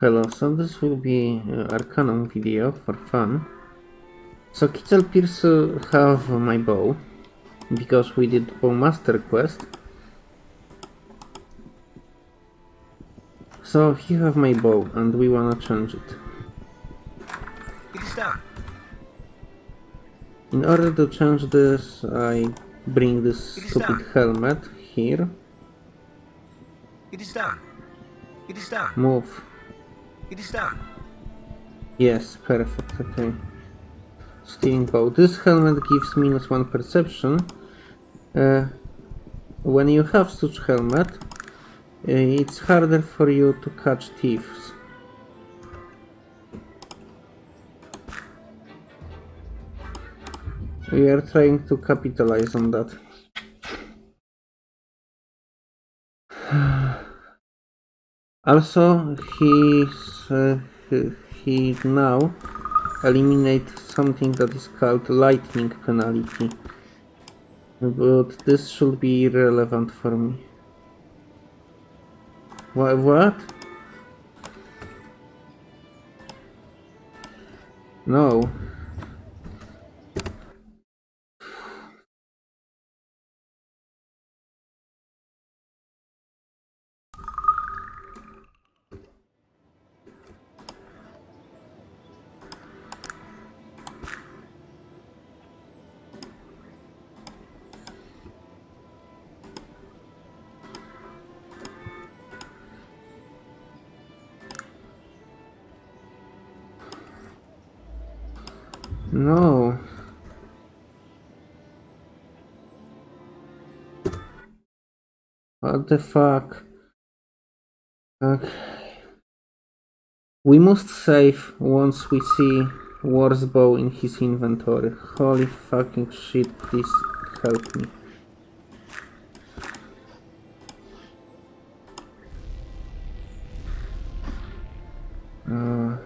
Hello, so this will be uh, Arcanum video for fun. So Kitzel Pierce uh, have my bow, because we did Bowmaster quest. So he have my bow, and we wanna change it. It is done. In order to change this, I bring this stupid done. helmet here. It is done. It is done. Move. It is done. Yes, perfect, okay. Stealing bow. This helmet gives minus one perception. Uh, when you have such helmet, uh, it's harder for you to catch thieves. We are trying to capitalize on that. Also, he's, uh, he, he now eliminate something that is called lightning penalty. But this should be irrelevant for me. Wha what? No. What the fuck? Okay. We must save once we see War's bow in his inventory. Holy fucking shit, please help me. Uh,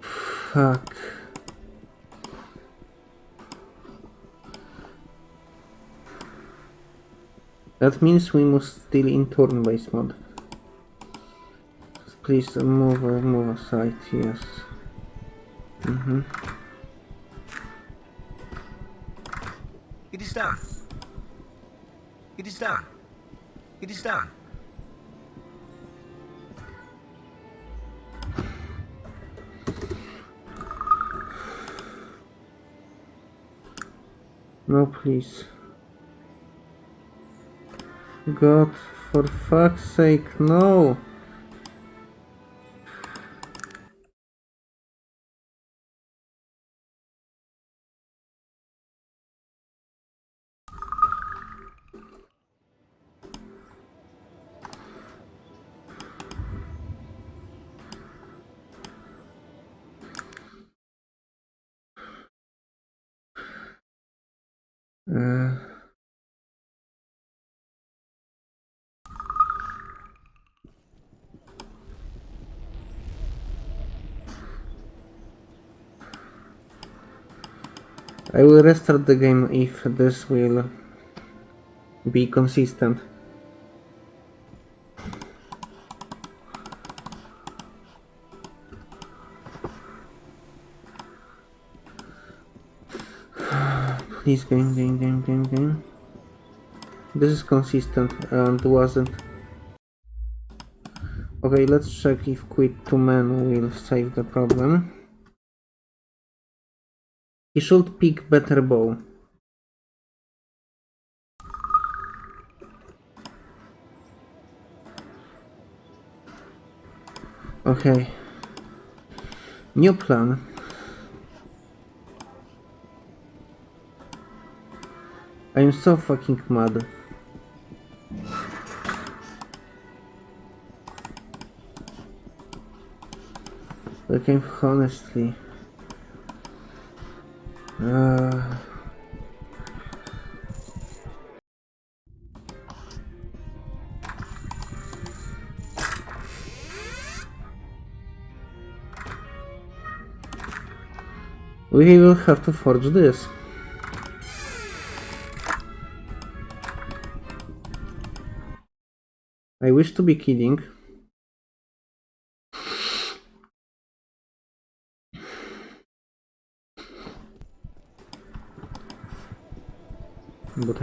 fuck. That means we must still in turn-based mode. Please move, move aside, yes. Mm-hmm. It is done. It is done. It is done. No, please. God, for fuck's sake, no! Uh, I will restart the game if this will be consistent. Please game, game, game, game, game. This is consistent and wasn't. Okay, let's check if quit to man will save the problem. He should pick better bow. Okay. New plan. I am so fucking mad. Like I'm honestly. Uh, we will have to forge this. I wish to be kidding. But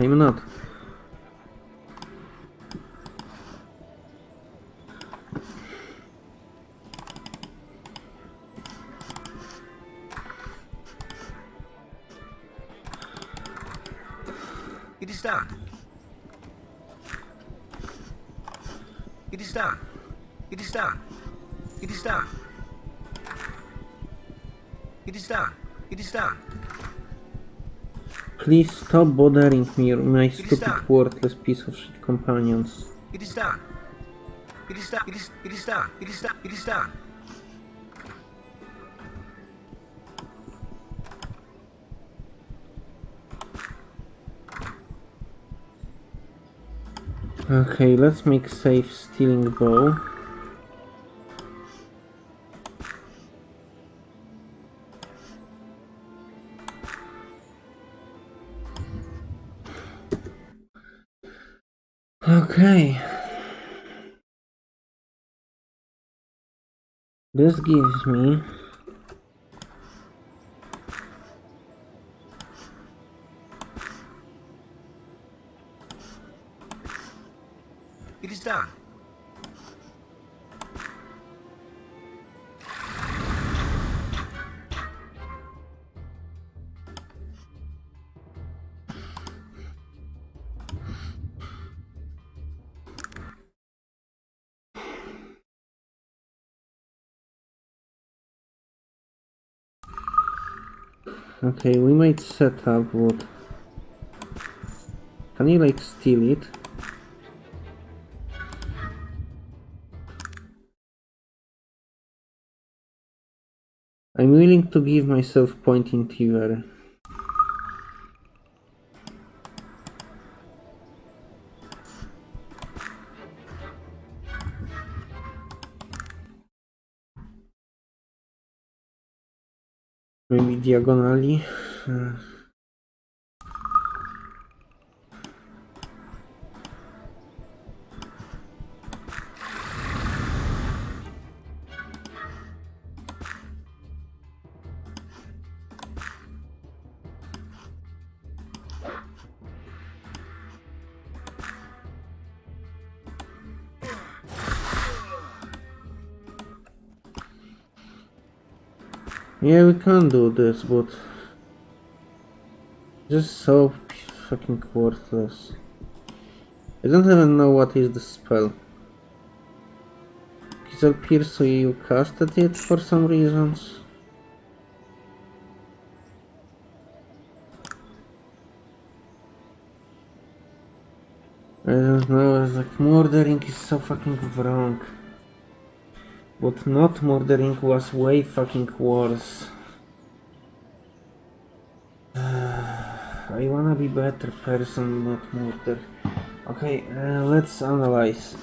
stop bothering me, my stupid, worthless piece of shit companions. It is done. It is done. It is it is done. It is done. It is done. Okay, let's make safe stealing bow. Okay. This gives me It is done. Okay, we might set up what? Can you like steal it? I'm willing to give myself point in Tiver. diagonali. Hmm. Yeah, we can do this, but just so fucking worthless. I don't even know what is the spell. It appears so you casted it for some reasons. I don't know, it's like murdering is so fucking wrong. But not murdering was way fucking worse. I wanna be better person, not murder. Okay, uh, let's analyze.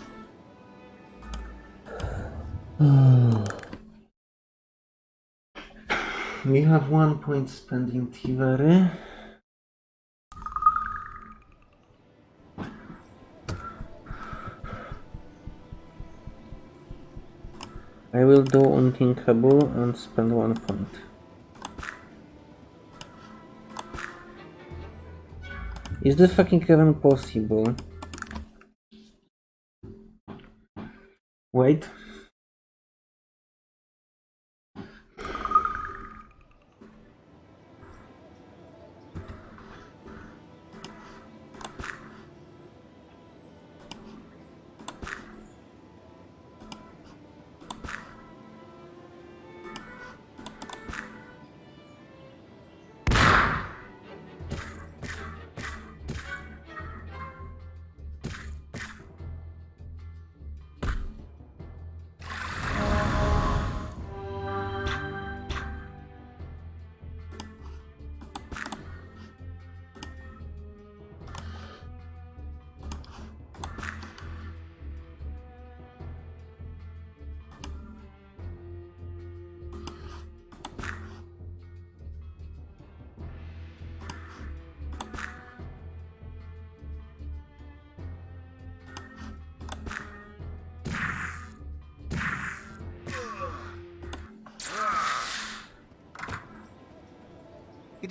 we have one point spending in Tivere. I will do unthinkable and spend one point. Is this fucking even possible? Wait.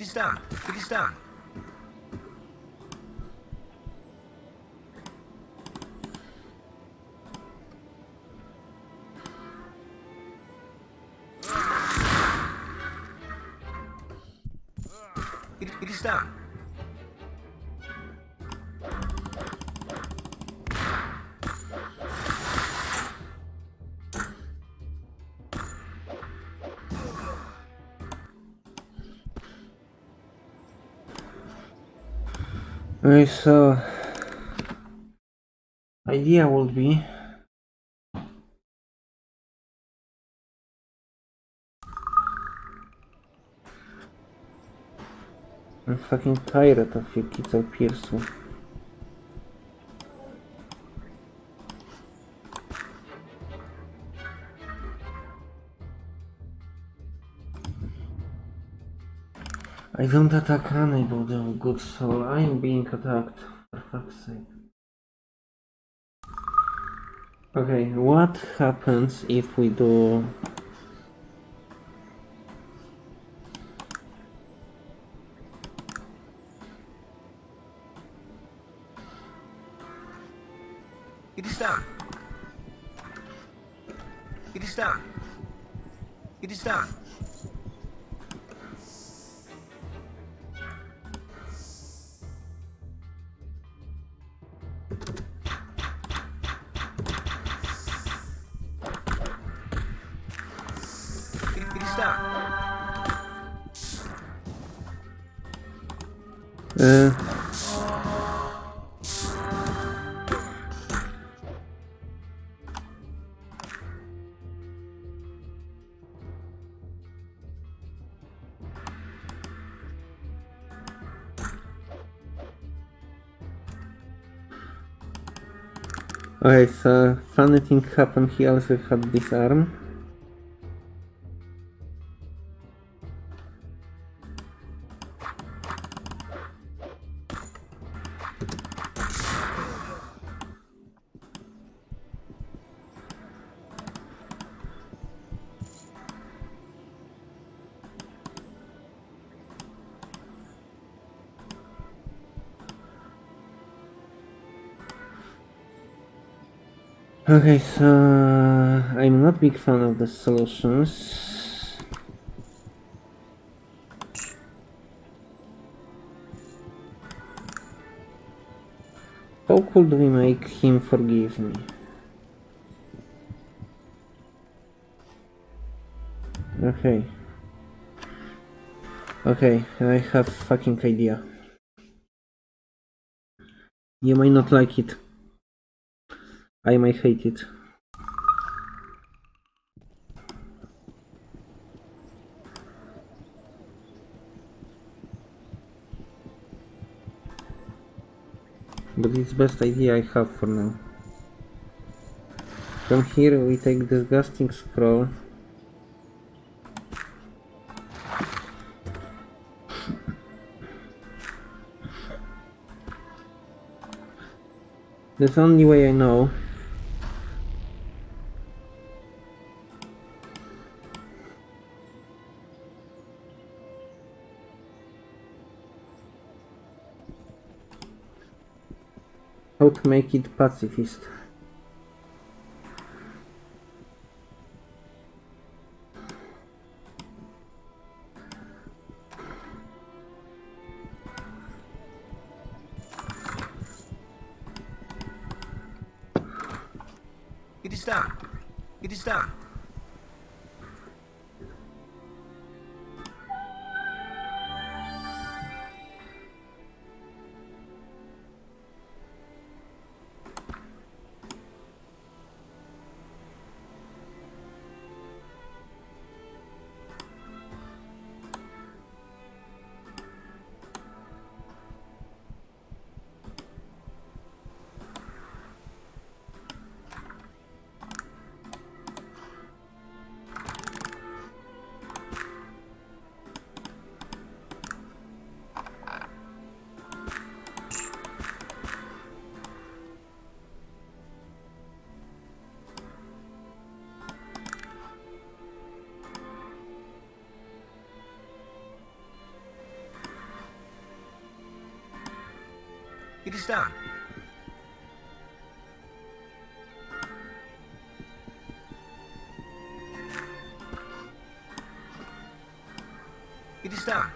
It is done. It is done. It, it is done. Okay, so idea would be I'm fucking tired of your kids of Pearson. I don't attack anybody of good soul. I am being attacked. For fuck's sake. Okay, what happens if we do... It is done. It is done. It is done. Okay, so funny thing happened, he also had this arm. Okay, so I'm not big fan of the solutions. How could we make him forgive me? Okay. Okay, I have fucking idea. You might not like it. I might hate it. But it's best idea I have for now. From here we take disgusting scroll. That's the only way I know. To make it pacifist. It is done. It is done. It is done. It is done.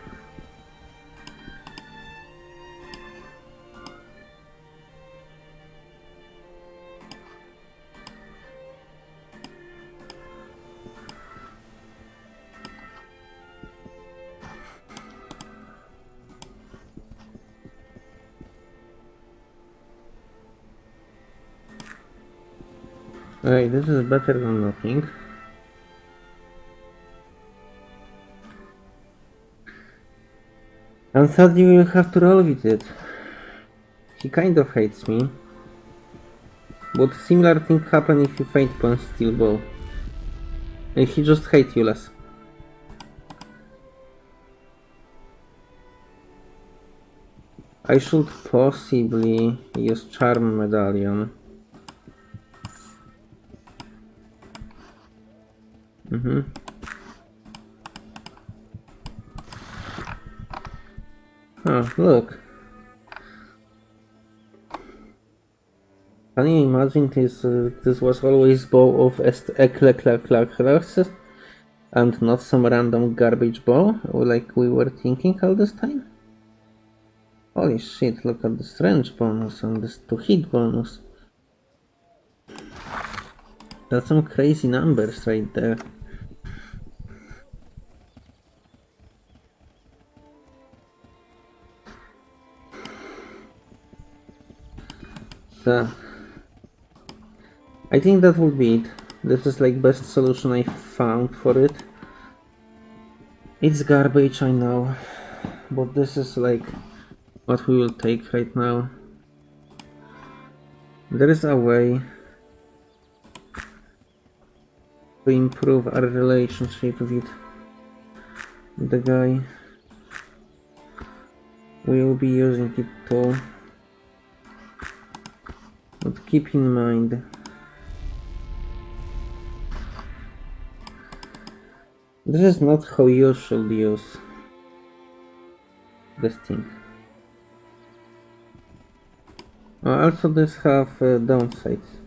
Okay, this is better than nothing. And sadly we will have to roll with it. He kind of hates me. But similar thing happen if you faint upon steel ball. And he just hates you less. I should possibly use charm medallion. Mm-hmm. Oh, look. Can you imagine this? Uh, this was always bow of Ekleklekleklex and not some random garbage bow like we were thinking all this time? Holy shit, look at the strange bonus and this 2 hit bonus. That's some crazy numbers right there. So, I think that would be it. This is like best solution I found for it. It's garbage, I know, but this is like what we will take right now. There is a way to improve our relationship with the guy. We will be using it too. Keep in mind This is not how you should use this thing. Uh, also this have uh, downsides.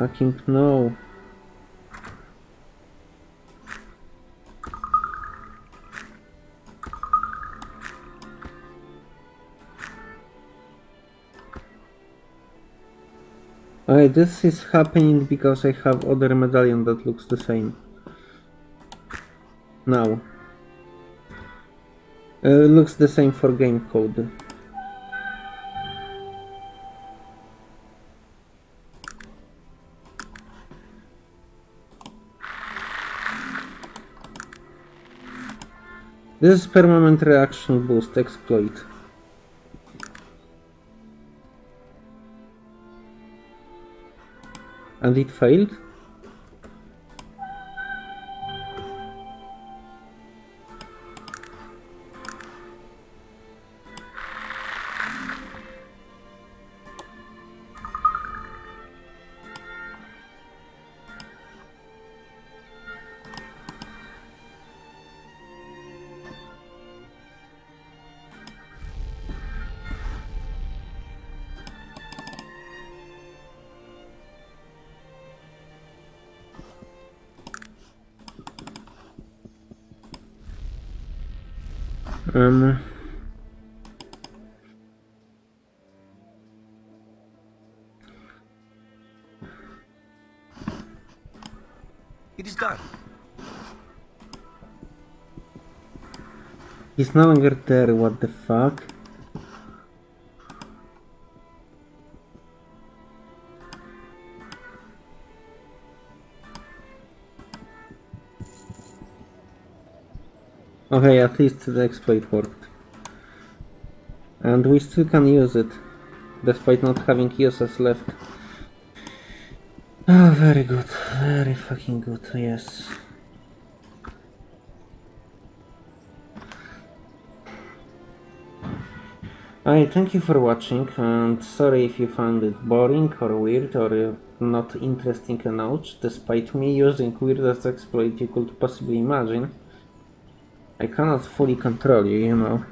Fucking no. Okay, this is happening because I have other medallion that looks the same. Now. Uh, looks the same for game code. This is permanent reaction boost exploit. And it failed? Um, It is done. he's no longer there, what the fuck? At least the exploit worked. And we still can use it, despite not having uses left. Oh, very good. Very fucking good, yes. I thank you for watching and sorry if you found it boring or weird or not interesting enough, despite me using weirdest exploit you could possibly imagine. I cannot fully control you, you know.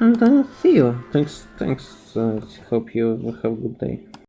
And uh, see you. Thanks, thanks. Uh, hope you have a good day.